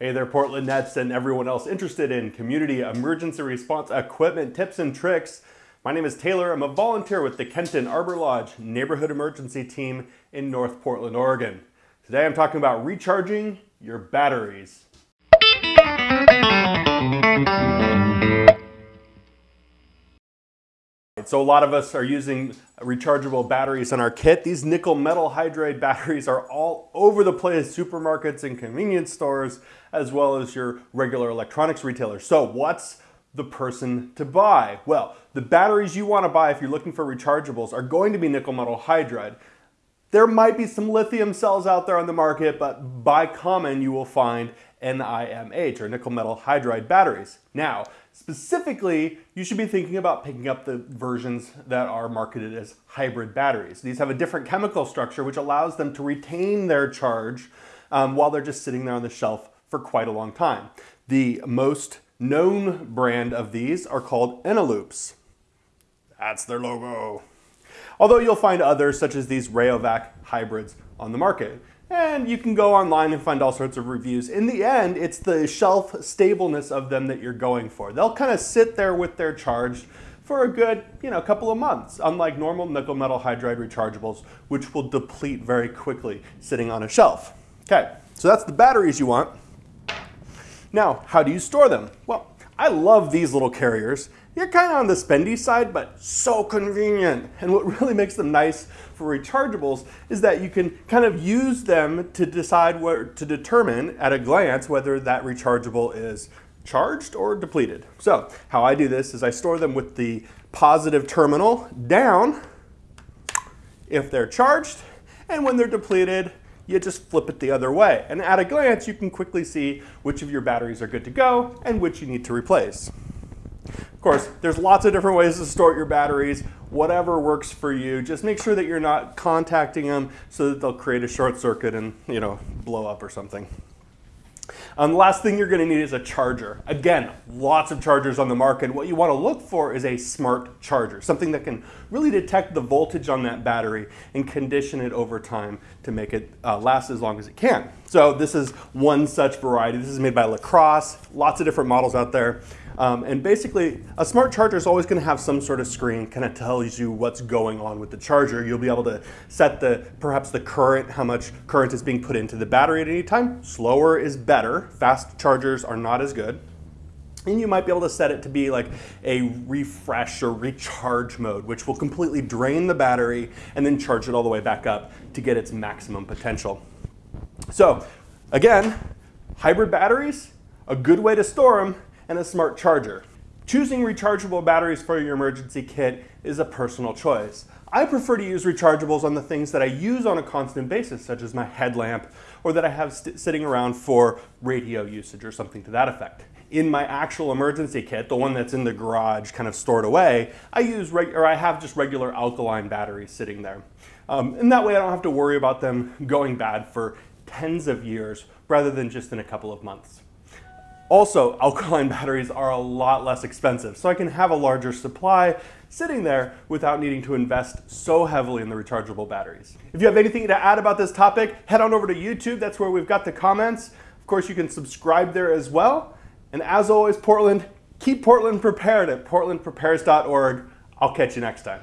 Hey there, Portland Nets and everyone else interested in community emergency response equipment tips and tricks. My name is Taylor. I'm a volunteer with the Kenton Arbor Lodge Neighborhood Emergency Team in North Portland, Oregon. Today I'm talking about recharging your batteries. So a lot of us are using rechargeable batteries in our kit. These nickel metal hydride batteries are all over the place, supermarkets and convenience stores, as well as your regular electronics retailers. So what's the person to buy? Well, the batteries you want to buy if you're looking for rechargeables are going to be nickel metal hydride. There might be some lithium cells out there on the market, but by common you will find NIMH or nickel metal hydride batteries. Now, specifically, you should be thinking about picking up the versions that are marketed as hybrid batteries. These have a different chemical structure which allows them to retain their charge um, while they're just sitting there on the shelf for quite a long time. The most known brand of these are called Eneloops. That's their logo. Although you'll find others such as these Rayovac hybrids on the market and you can go online and find all sorts of reviews. In the end, it's the shelf stableness of them that you're going for. They'll kind of sit there with their charge for a good, you know, couple of months, unlike normal nickel metal hydride rechargeables, which will deplete very quickly sitting on a shelf. Okay, so that's the batteries you want. Now, how do you store them? Well, I love these little carriers. You're kind of on the spendy side, but so convenient. And what really makes them nice for rechargeables is that you can kind of use them to decide where to determine at a glance whether that rechargeable is charged or depleted. So how I do this is I store them with the positive terminal down if they're charged, and when they're depleted, you just flip it the other way. And at a glance, you can quickly see which of your batteries are good to go and which you need to replace. Of course, there's lots of different ways to store your batteries, whatever works for you. Just make sure that you're not contacting them so that they'll create a short circuit and, you know, blow up or something. Um, the last thing you're going to need is a charger. Again, lots of chargers on the market. What you want to look for is a smart charger, something that can really detect the voltage on that battery and condition it over time to make it uh, last as long as it can. So this is one such variety. This is made by LaCrosse, lots of different models out there. Um, and basically, a smart charger is always going to have some sort of screen, kind of tells you what's going on with the charger. You'll be able to set the perhaps the current, how much current is being put into the battery at any time. Slower is better. Fast chargers are not as good. And you might be able to set it to be like a refresh or recharge mode, which will completely drain the battery and then charge it all the way back up to get its maximum potential. So again, hybrid batteries, a good way to store them and a smart charger. Choosing rechargeable batteries for your emergency kit is a personal choice. I prefer to use rechargeables on the things that I use on a constant basis, such as my headlamp, or that I have sitting around for radio usage or something to that effect. In my actual emergency kit, the one that's in the garage kind of stored away, I use or I have just regular alkaline batteries sitting there. Um, and that way I don't have to worry about them going bad for tens of years rather than just in a couple of months. Also, alkaline batteries are a lot less expensive, so I can have a larger supply sitting there without needing to invest so heavily in the rechargeable batteries. If you have anything to add about this topic, head on over to YouTube. That's where we've got the comments. Of course, you can subscribe there as well. And as always, Portland, keep Portland prepared at portlandprepares.org. I'll catch you next time.